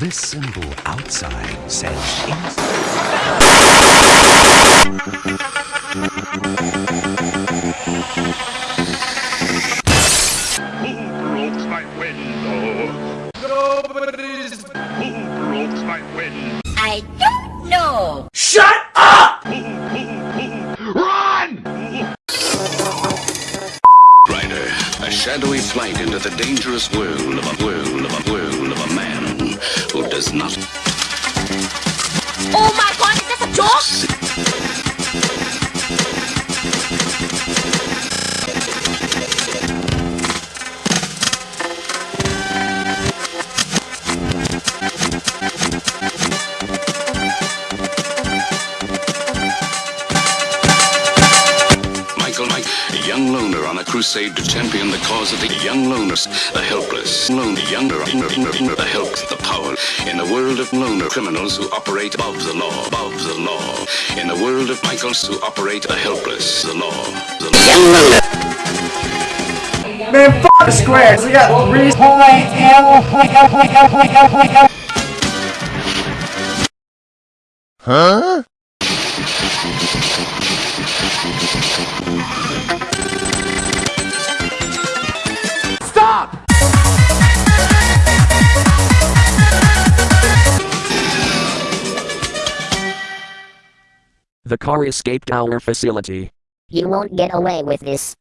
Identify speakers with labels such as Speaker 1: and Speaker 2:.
Speaker 1: This symbol outside says
Speaker 2: Who broke my window? Oh? Nobody's. Who broke my window?
Speaker 3: I don't know. SHUT UP!
Speaker 2: RUN!
Speaker 4: Rider, a shadowy flight into the dangerous world of a world of a not young loner on a crusade to champion the cause of the young loners, the helpless, lone, younger, the help, the power. In the world of loner criminals who operate above the law, above the law. In the world of Michaels who operate the helpless, the law, the law.
Speaker 5: Man, fuck the squares. We got three Stop!
Speaker 6: The car escaped our facility.
Speaker 3: You won't get away with this.